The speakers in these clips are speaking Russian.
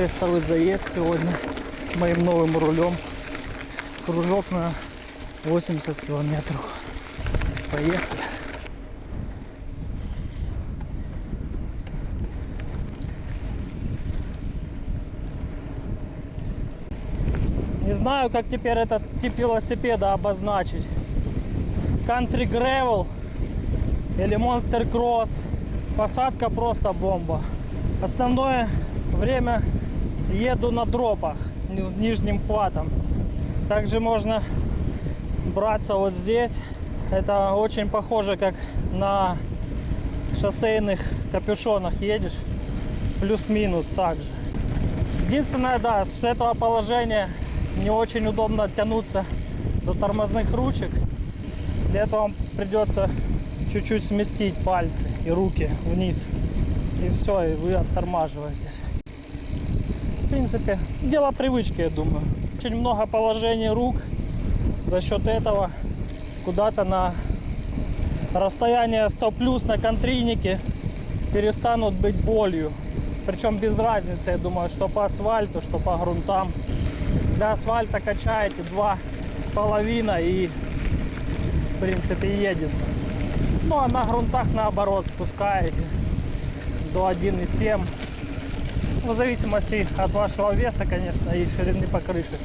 Тестовый заезд сегодня с моим новым рулем. Кружок на 80 километров. Поехали! Не знаю, как теперь этот тип велосипеда обозначить. Country Gravel или Monster Cross. Посадка просто бомба. Основное время еду на дропах, ни- нижним хватом. Также можно браться вот здесь. Это очень похоже, как на шоссейных капюшонах едешь. Плюс-минус также. Единственное, да, с этого положения не очень удобно тянуться до тормозных ручек. Для этого вам придется чуть-чуть сместить пальцы и руки вниз. И все, и вы оттормаживаетесь. Принципе, дело привычки, я думаю. Очень много положений рук. За счет этого куда-то на расстояние 100 плюс на контрийнике перестанут быть болью. Причем без разницы, я думаю, что по асфальту, что по грунтам. Для асфальта качаете два с половиной и в принципе едется. Ну а на грунтах наоборот спускаете до 1,7. В зависимости от вашего веса, конечно, и ширины покрышек.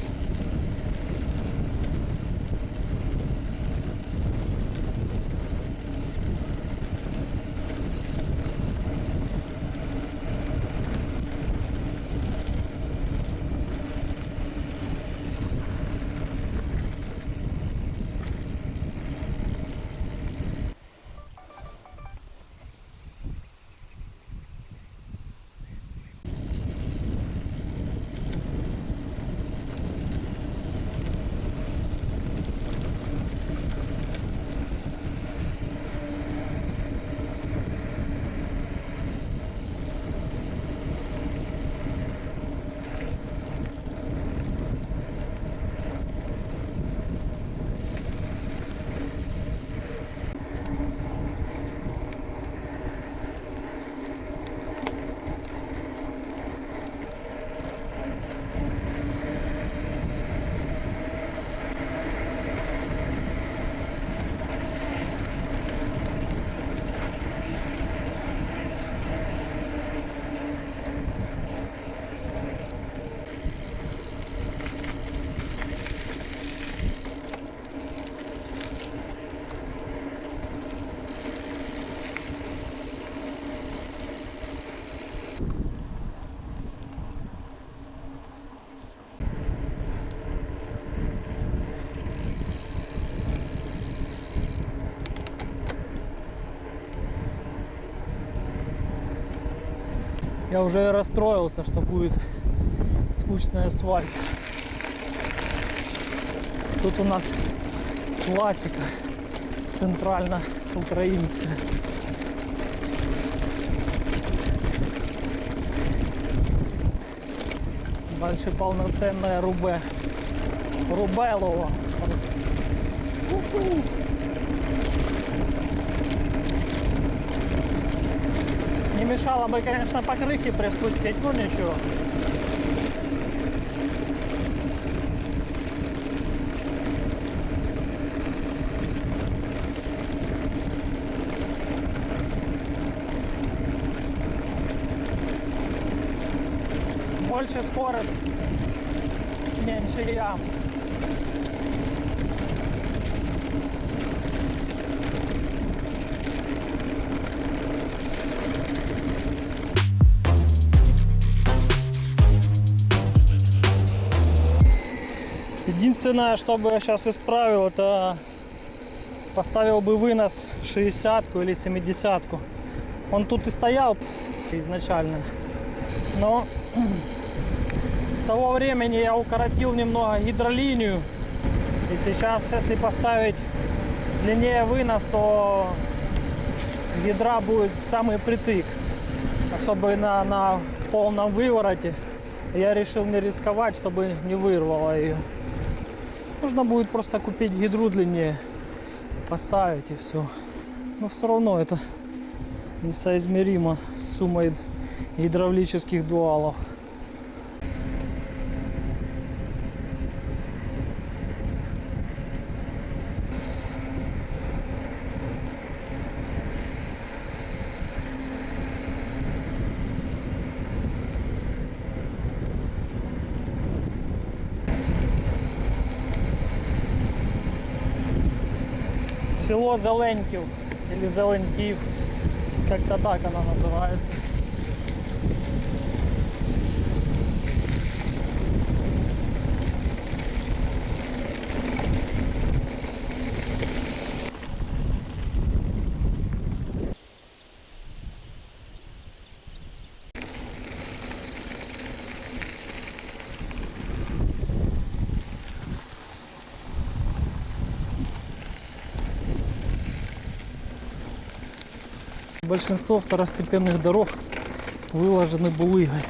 Я уже расстроился, что будет скучный асфальт. Тут у нас классика центрально-украинская. Дальше полноценная Рубе. Рубелово. Уху. Не мешало бы, конечно, по крыше приспустить, но ничего. Больше скорость, меньше ям. Единственное, что бы я сейчас исправил, это поставил бы вынос 60 или 70 -ку. Он тут и стоял изначально. Но с того времени я укоротил немного гидролинию. И сейчас, если поставить длиннее вынос, то ядра будет в самый притык. Особенно на, полном вывороте. Я решил не рисковать, чтобы не вырвало ее. Нужно будет просто купить гидру длиннее, поставить и все. Но все равно это несоизмеримо с суммой гидравлических дуалов. Село Зеленьків или Зеленків, как-то так оно называется. Большинство второстепенных дорог выложены булыгой.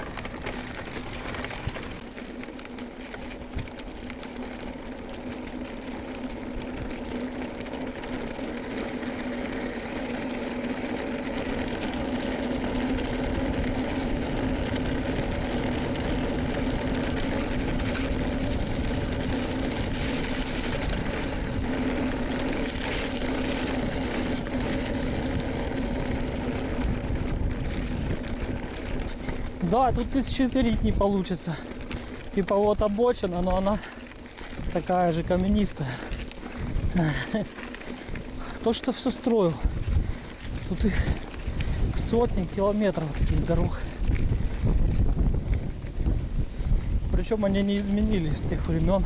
Да, тут тысячелетний получится. Типа вот обочина, но она такая же каменистая. Кто что все строил? Тут их сотни километров таких дорог. Причем они не изменились с тех времен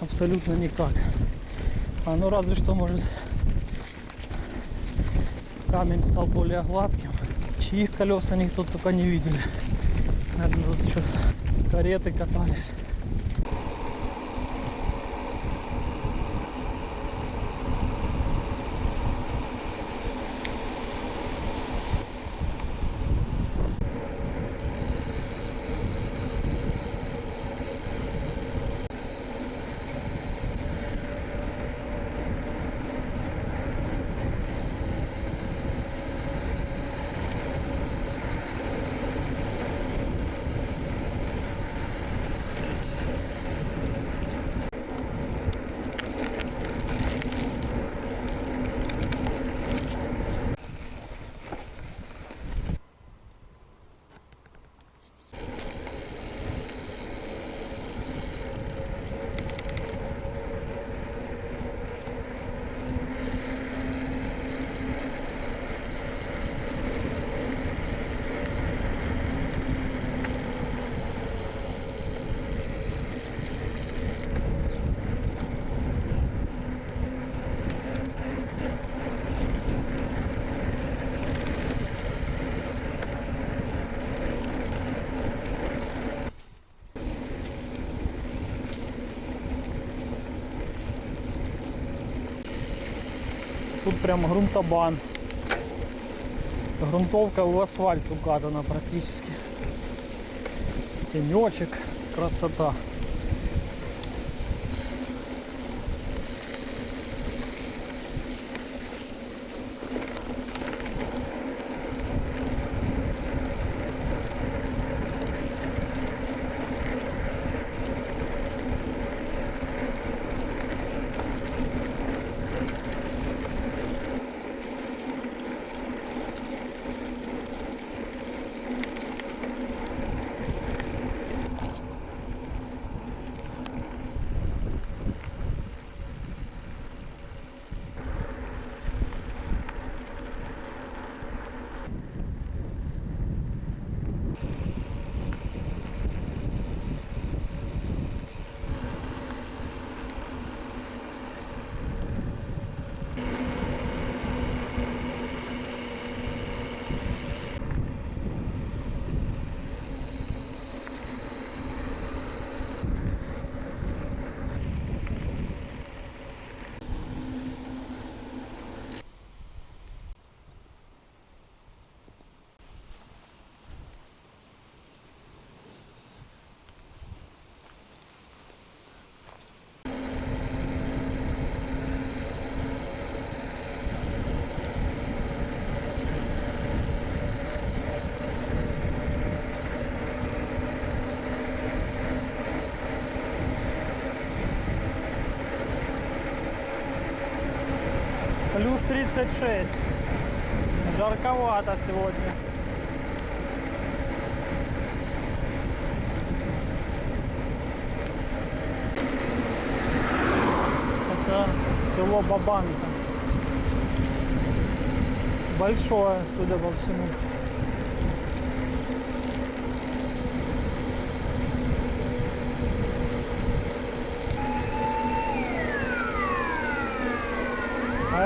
абсолютно никак. А ну разве что может камень стал более гладким. Чьих колеса никто только не видели. Наверное, тут еще кареты катались. Тут прям грунтобан. Грунтовка в асфальт укатана практически. Тенечек, красота. Плюс 36. Жарковато сегодня. Это село Бабанка. Большое, судя по всему.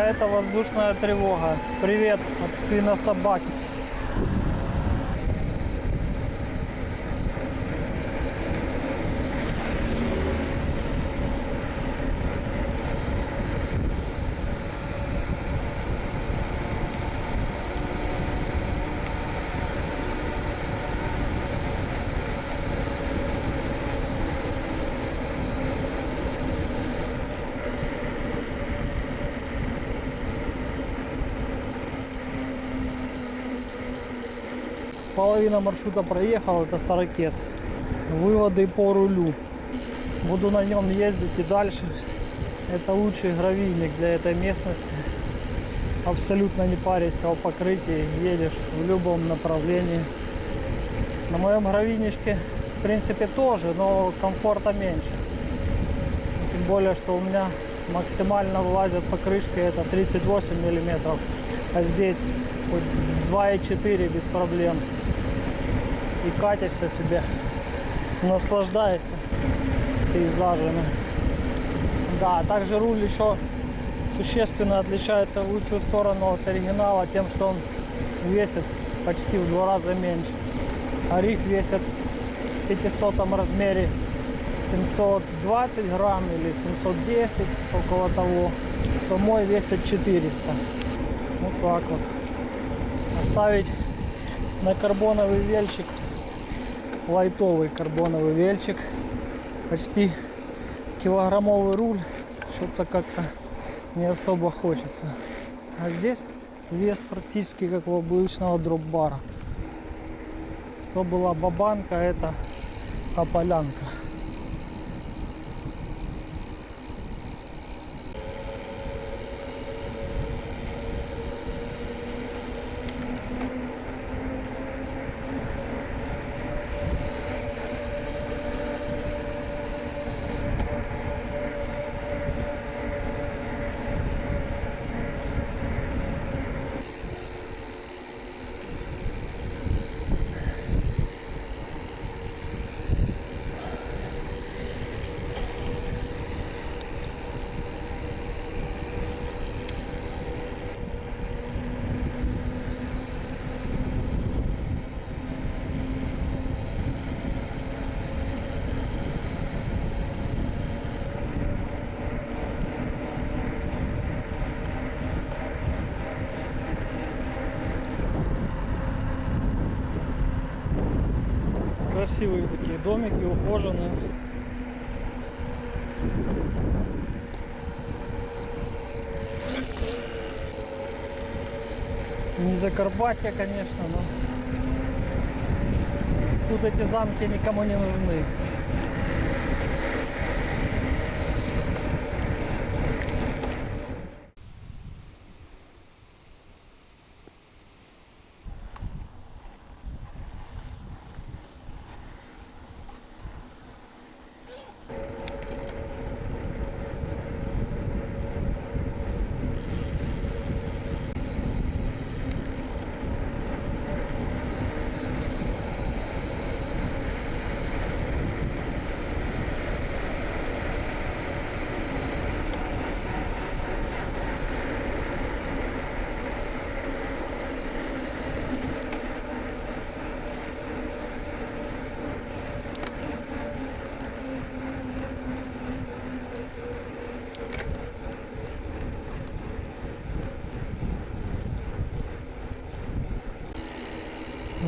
Это воздушная тревога. Привет от свинособаки. Половина маршрута проехал, это 40. Выводы по рулю. Буду на нем ездить и дальше. Это лучший гравийник для этой местности. Абсолютно не парясь о покрытии, едешь в любом направлении. На моем гравийничке, в принципе, тоже, но комфорта меньше. Тем более, что у меня максимально влазят покрышки это 38 миллиметров, а здесь хоть 2,4 без проблем. И катишься себе, наслаждаешься пейзажами. Да, также руль еще существенно отличается в лучшую сторону от оригинала тем, что он весит почти в два раза меньше. Орих весит в 500 размере 720 грамм или 710, около того, то мой весит 400. Вот так вот. Оставить на карбоновый вельчик, лайтовый карбоновый вельчик, почти килограммовый руль, что-то как-то не особо хочется. А здесь вес практически как у обычного дроп-бара. То была бабанка, это ополянка. Красивые такие домики, ухоженные. Не Закарпатье, конечно, но тут эти замки никому не нужны.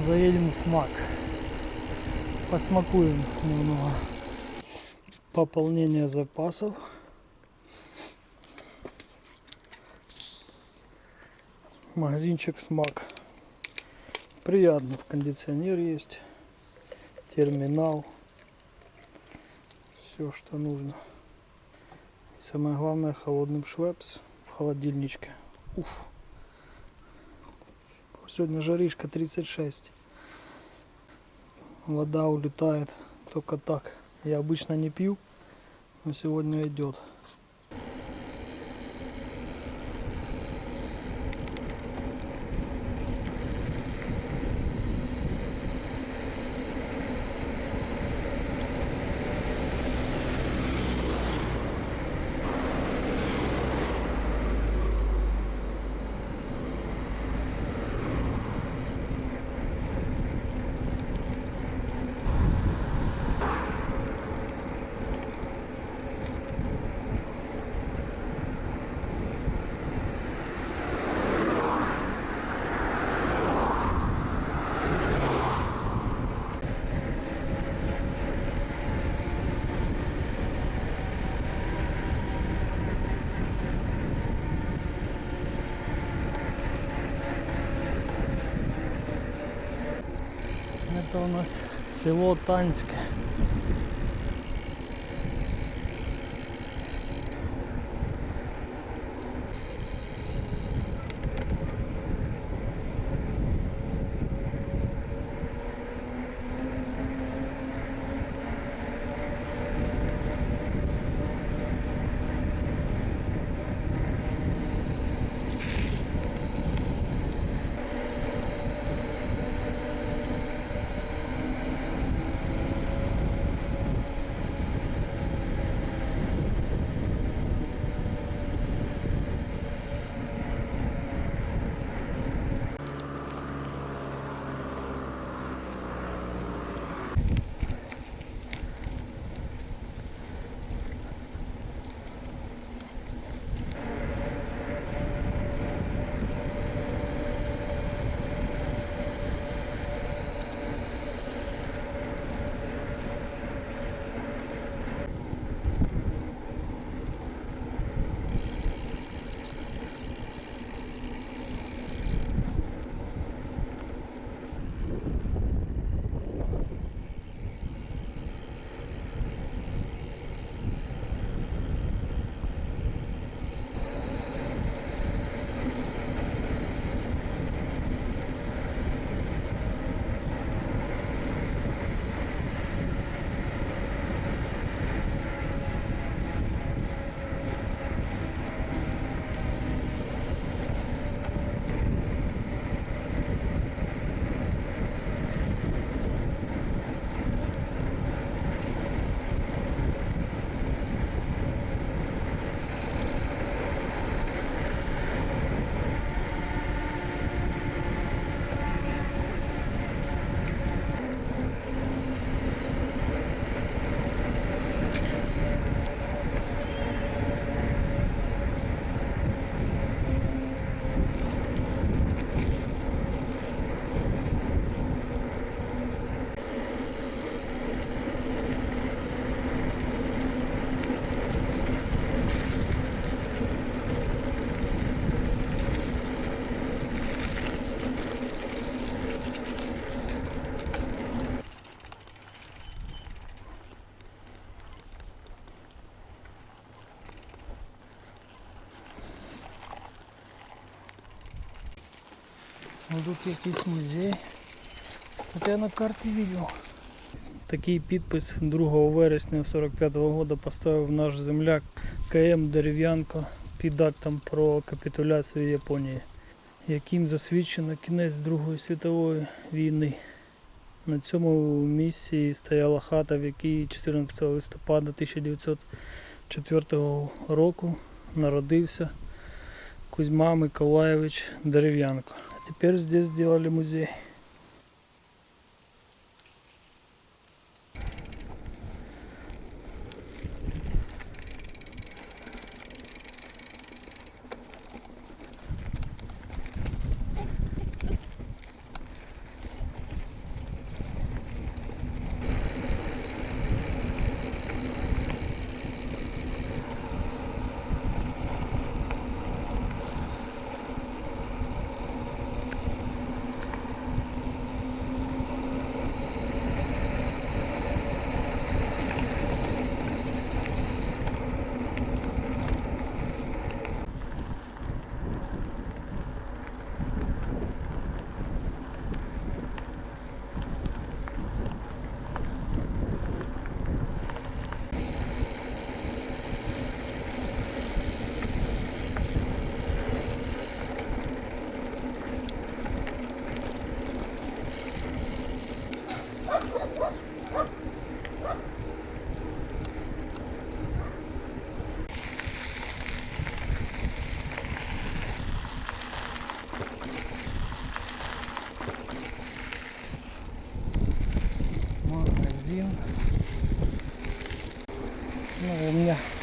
Заедем в смак. Посмакуем немного. Пополнение запасов. Магазинчик смак. Приятно. В кондиционер есть. Терминал. Все, что нужно. И самое главное, холодным швепс в холодильничке. Уф. Сегодня жаришка 36. Вода улетает только так. Я обычно не пью, но сегодня идет. Это у нас село Танське. Тут якийсь музей. Кстати, я на карті видел. Такий підпис 2 вересня 45-го года поставив наш земляк КМ Дерев'янко під актом про капітуляцію Японії, яким засвідчено кінець Другої світової війни. На цьому місці стояла хата, в якій 14 листопада 1904 року народився Кузьма Миколаєвич Дерев'янко. А тепер здесь сделали музей.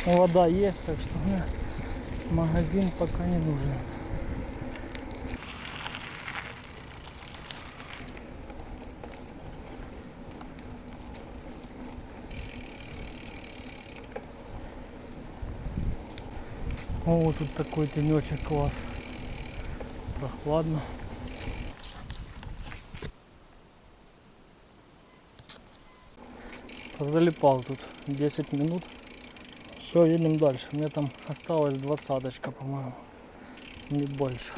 Вода есть, так что магазин пока не нужен. О, тут такой тенечек класс. Прохладно. Залипал тут 10 минут. Все, едем дальше. Мне там осталась двадцаточка, по-моему. Не больше.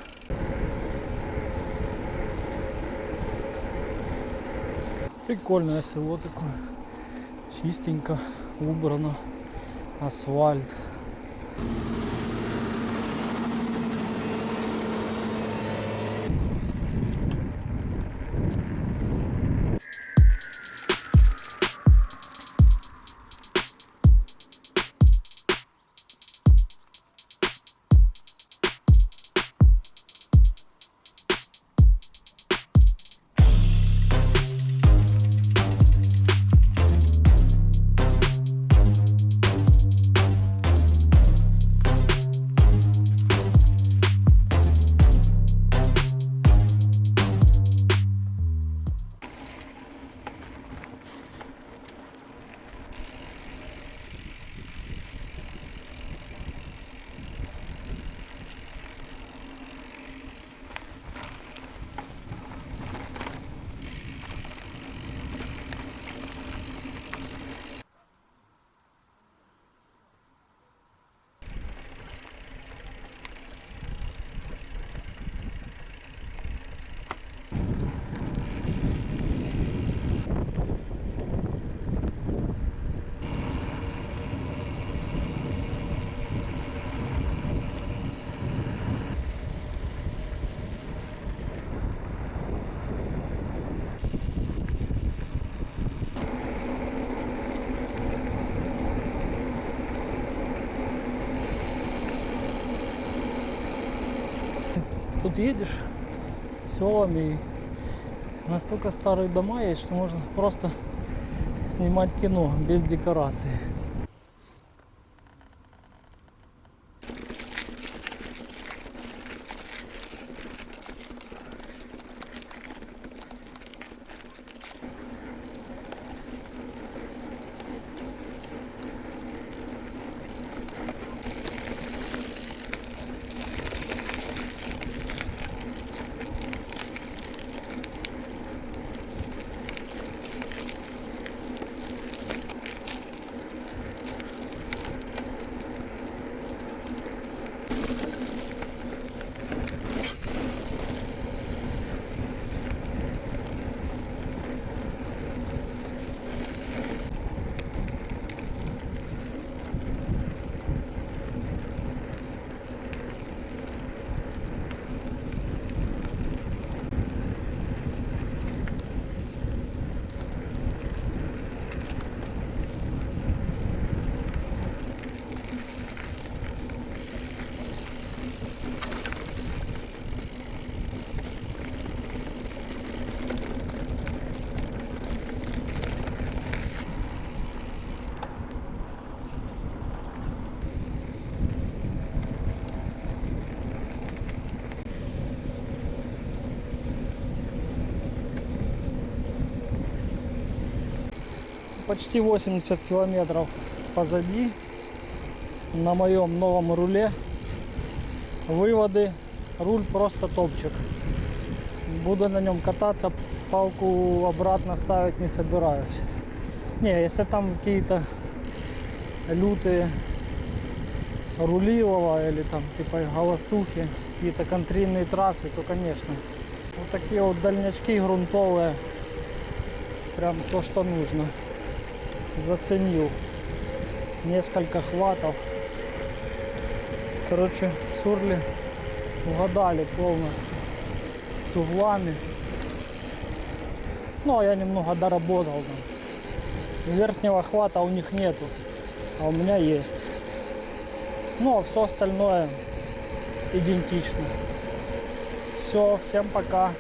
Прикольное село такое. Чистенько, убрано. Асфальт. Едешь селами и настолько старые дома есть, что можно просто снимать кино без декорации. Почти 80 километров позади на моем новом руле. Выводы. Руль просто топчик. Буду на нем кататься палку обратно ставить не собираюсь. Не если там какие-то лютые рулилова или там типа голосухи какие-то контрольные трассы то конечно. Вот такие вот дальнячки грунтовые. Прям то что нужно заценил несколько хватов. Короче, сурли угадали полностью с углами. Ну, а я немного доработал там. Верхнего хвата у них нету, а у меня есть. Ну, а все остальное идентично. Все, всем пока.